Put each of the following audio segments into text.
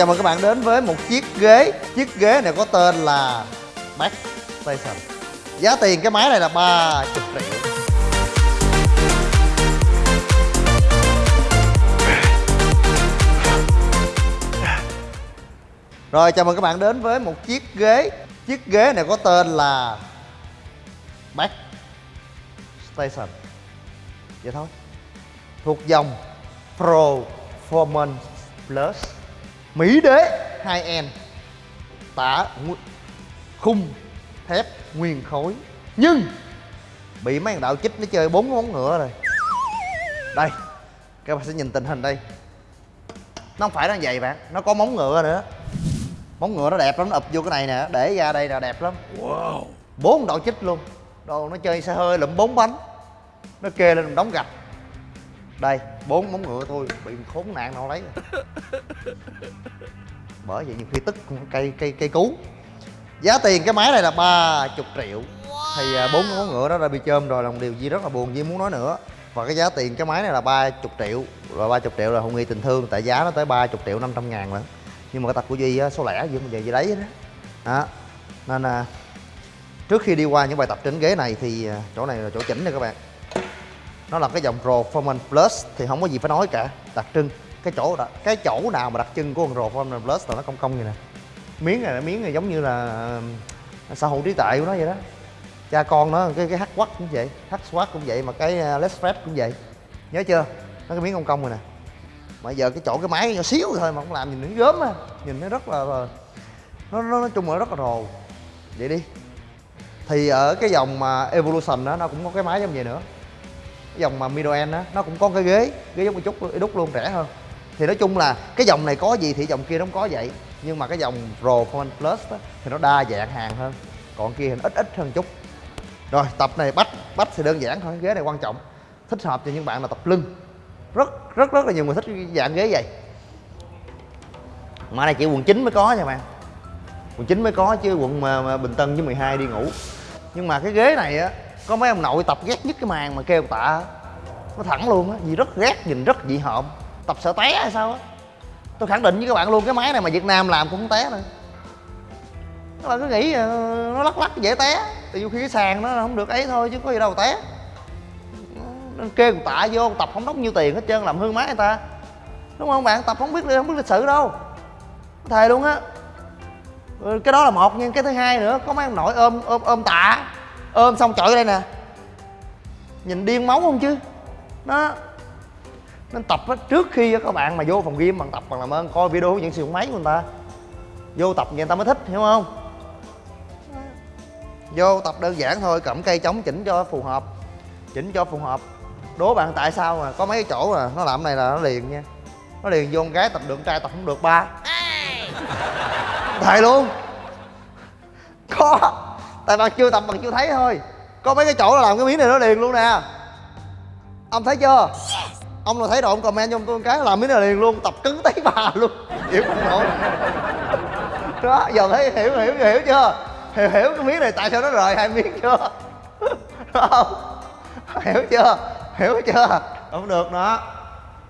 chào mừng các bạn đến với một chiếc ghế. Chiếc ghế này có tên là Back Station. Giá tiền cái máy này là 30 triệu. Rồi, chào mừng các bạn đến với một chiếc ghế. Chiếc ghế này có tên là Back Station. Vậy thôi. Thuộc dòng Performance Plus. Mỹ đế 2N Tả ngu- khung thép nguyên khối. Nhưng Bị mấy thằng đạo chích nó chơi bốn móng ngựa rồi. Đây Các bạn sẽ nhìn tình hình đây. Nó không phải nó vậy bạn Nó có móng ngựa nữa. Móng ngựa nó đẹp lắm Nó ụp vô cái này nè Để ra đây là đẹp lắm. Wow. Bốn đạo chích luôn. Đồ nó chơi xe hơi lụm bốn bánh. Nó kê lên một đống gạch. Đây bốn móng ngựa thôi bị khốn nạn nào lấy. Bởi vậy nhiều khi tức cây cây cây cú. Giá tiền cái máy này là 30 triệu. Thì à, bốn móng ngựa đó đã bị chôm rồi là một điều gì rất là buồn Duy muốn nói nữa. Và cái giá tiền cái máy này là 30 triệu rồi 30 triệu là không nghi tình thương tại giá nó tới 30 triệu 500 ngàn lận nhưng mà cái tật của Duy số lẻ gì mà giờ gì đấy đó. đó. Nên là trước khi đi qua những bài tập trên ghế này thì à, chỗ này là chỗ chỉnh nè các bạn nó là cái dòng Performance Plus thì không có gì phải nói cả. Đặc trưng cái chỗ đó, cái chỗ nào mà đặc trưng của con Performance Plus là nó cong cong như nè. Miếng này miếng này giống như là xã hội trí tuệ của nó vậy đó. Cha con nó cái cái hắc quắc cũng vậy hắc quắc cũng vậy mà cái less let's Fred cũng vậy. Nhớ chưa? Nó cái miếng cong cong rồi nè. Mà giờ cái chỗ cái máy nhỏ xíu thôi mà không làm nhìn nó gớm á. Nhìn nó rất là, nó, nó nói chung là rất là rồ. Vậy đi. Thì ở cái dòng mà Evolution đó nó cũng có cái máy giống vậy nữa cái dòng mà middle end á nó cũng có cái ghế ghế giống một chút đúc luôn rẻ hơn. Thì nói chung là cái dòng này có gì thì dòng kia nó không có vậy nhưng mà cái dòng Pro Phone Plus đó, thì nó đa dạng hàng hơn còn kia thì nó ít ít hơn chút. Rồi tập này bắt bắt thì đơn giản thôi ghế này quan trọng thích hợp cho những bạn là tập lưng. Rất rất rất là nhiều người thích dạng ghế vậy. Mà này chỉ quận 9 mới có nha bạn. Quận 9 mới có chứ quận mà, mà Bình Tân với 12 đi ngủ. Nhưng mà cái ghế này á có mấy ông nội tập ghét nhất cái màn mà kêu tạ. Nó thẳng luôn á, vì rất ghét, nhìn rất dị hợm. Tập sợ té hay sao á. Tôi khẳng định với các bạn luôn, cái máy này mà việt nam làm cũng không té nữa. Các bạn cứ nghĩ ờ, nó lắc lắc dễ té. Tại vì khi cái sàn nó không được ấy thôi, chứ có gì đâu té. Nên kêu tạ vô, tập không đóng nhiêu tiền hết trơn, làm hư máy người ta. Đúng không bạn? Tập không biết không biết lịch sự đâu. Thề luôn á. Ừ, cái đó là một, nhưng cái thứ hai nữa, có mấy ông nội ôm ôm ôm tạ ôm xong chọi đây nè. Nhìn điên máu không chứ? Nó nên tập á, trước khi á, các bạn mà vô phòng gym bằng tập bằng làm ơn coi video dẫn sử dụng máy của người ta. Vô tập người ta mới thích hiểu không? Vô tập đơn giản thôi cầm cây chống chỉnh cho phù hợp. Chỉnh cho phù hợp. Đố bạn tại sao mà có mấy cái chỗ mà nó làm này là nó liền nha. Nó liền vô con gái tập được con trai tập không được ba. Thầy luôn. Có tại bạn chưa tập bạn chưa thấy thôi. Có mấy cái chỗ là làm cái miếng này nó liền luôn nè. Ông thấy chưa? Ông là thấy rồi ông comment cho tôi một cái làm miếng này liền luôn, tập cứng tới bà luôn. Hiểu không nổi đó, giờ thấy hiểu hiểu hiểu chưa? Hiểu hiểu cái miếng này tại sao nó rời hai miếng chưa? Không? Hiểu chưa? Hiểu chưa? Không được nữa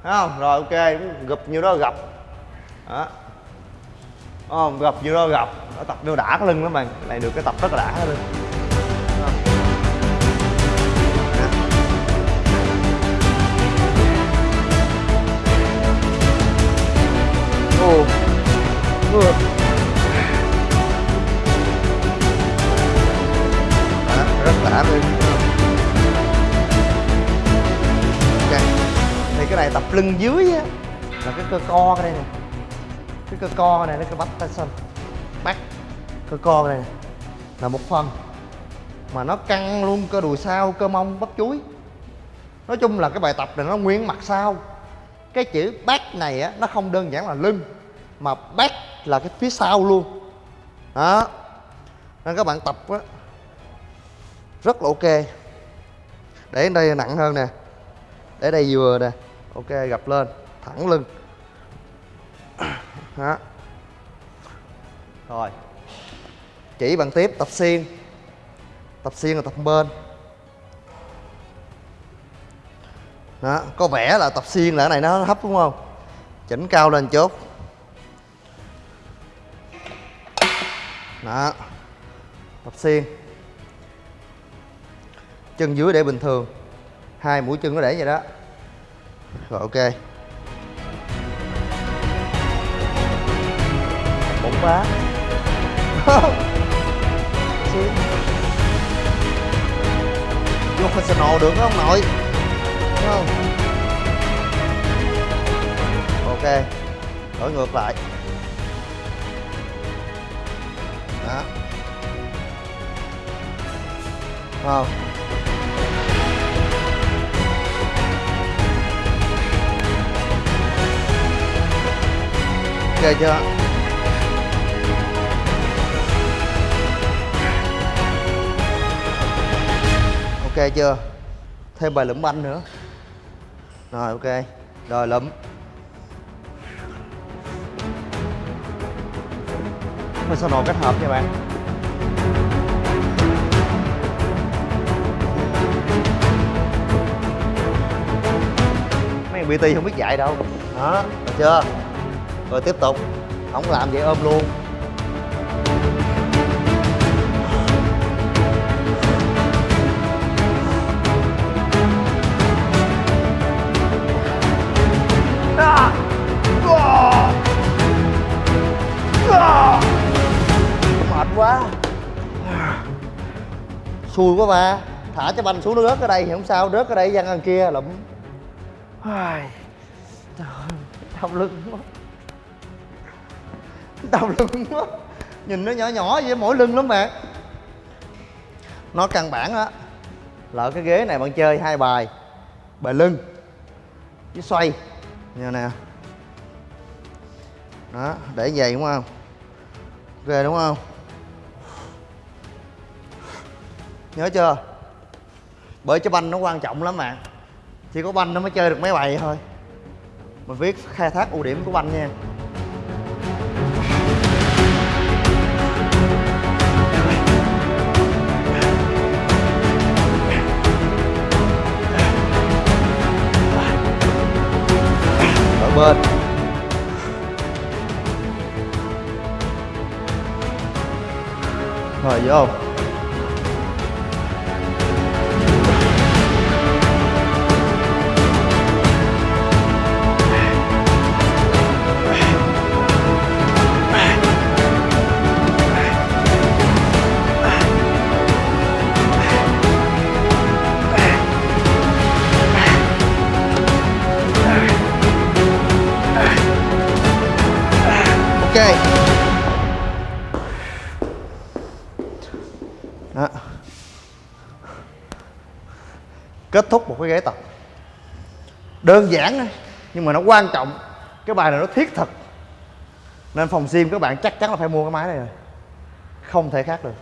Thấy không? Rồi, ok gập nhiêu đó, gập. Đó không gặp vô đó gặp nó tập vô đã cái lưng lắm bạn cái này được cái tập rất là đã cái lưng Đúng? Ồ. Rất đã luôn okay. thì cái này tập lưng dưới á, là cái cơ co cái đây nè cái cơ co này nó cái bắp tay xanh bắt cơ co này là một phần. Mà nó căng luôn, cơ đùi sau, cơ mông, bắp chuối. Nói chung là cái bài tập này nó nguyên mặt sau. Cái chữ back này á, nó không đơn giản là lưng, mà back là cái phía sau luôn. Đó. Nên các bạn tập á, rất là ok. Để đây nặng hơn nè. Để đây vừa nè. Ok, gập lên, thẳng lưng đó rồi. Chỉ bằng tiếp, tập xiên. Tập xiên là tập bên. Đó, có vẻ là tập xiên là cái này nó hấp đúng không? Chỉnh cao lên chút. Đó. Tập xiên. Chân dưới để bình thường. Hai mũi chân nó để vậy đó. Rồi, ok. Cũng bá xiên vô professional được không nội? Đúng không? Ok, đổi ngược lại. Đó. Không. Ok chưa? Ok chưa? Thêm bài lụm banh nữa. Rồi, ok. Rồi, lụm. Nồi kết hợp nha bạn. Mấy thằng bt không biết dạy đâu. Đó, được chưa? Rồi tiếp tục. Không làm vậy ôm luôn. Xui quá ba. Thả cái banh xuống nó rớt ở đây thì không sao rớt ở đây văng ăn kia lụm. Ai, trời đau lưng quá. Đau lưng quá. Nhìn nó nhỏ nhỏ vậy mỗi lưng lắm bạn. Nó căn bản á là cái ghế này bạn chơi hai bài bài lưng với xoay. Như nè. Đó để vậy đúng không? Ok đúng không nhớ chưa? Bởi cái banh nó quan trọng lắm bạn chỉ có banh nó mới chơi được mấy bài thôi. Mình viết khai thác ưu điểm của banh nha. Bên. Rồi, vô. Đó. Kết thúc một cái ghế tập. Đơn giản thôi nhưng mà nó quan trọng. Cái bài này nó thiết thực. Nên phòng gym các bạn chắc chắn là phải mua cái máy này rồi. Không thể khác được.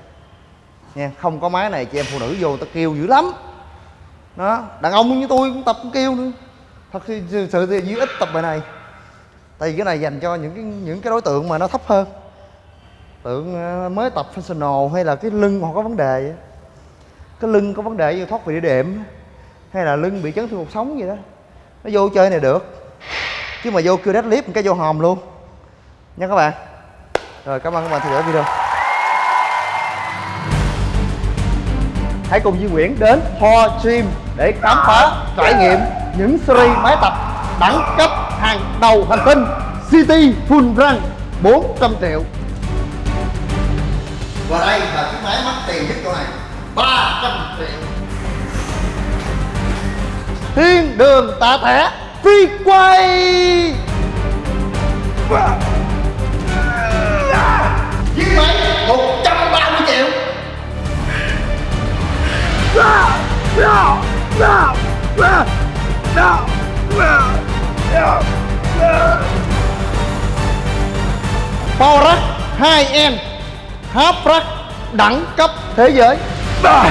Nha không có máy này chị em phụ nữ vô ta kêu dữ lắm. Đó đàn ông như tôi cũng tập cũng kêu nữa. Thật sự, sự thì duy ít tập bài này. Tại vì cái này dành cho những cái những cái đối tượng mà nó thấp hơn tượng ờ, mới tập functional hay là cái lưng họ có vấn đề vậy? cái lưng có vấn đề như thoát vị đĩa đệm hay là lưng bị chấn thương cuộc sống gì đó? Nó vô chơi này được, chứ mà vô kêu deadlift một cái vô hòm luôn. Nha các bạn. Rồi, cảm ơn các bạn theo dõi video. Hãy cùng Duy Nguyễn đến Ho Gym để khám phá, trải nghiệm những series máy tập đẳng cấp hàng đầu hành tinh City Full Run 400 triệu và đây là chiếc máy mắc tiền nhất chỗ này. 300 triệu. Thiên đường tạ thẻ phi quay. Chiếc máy 130 triệu. Power Rack 2N hấp Rack đẳng cấp thế giới Ah!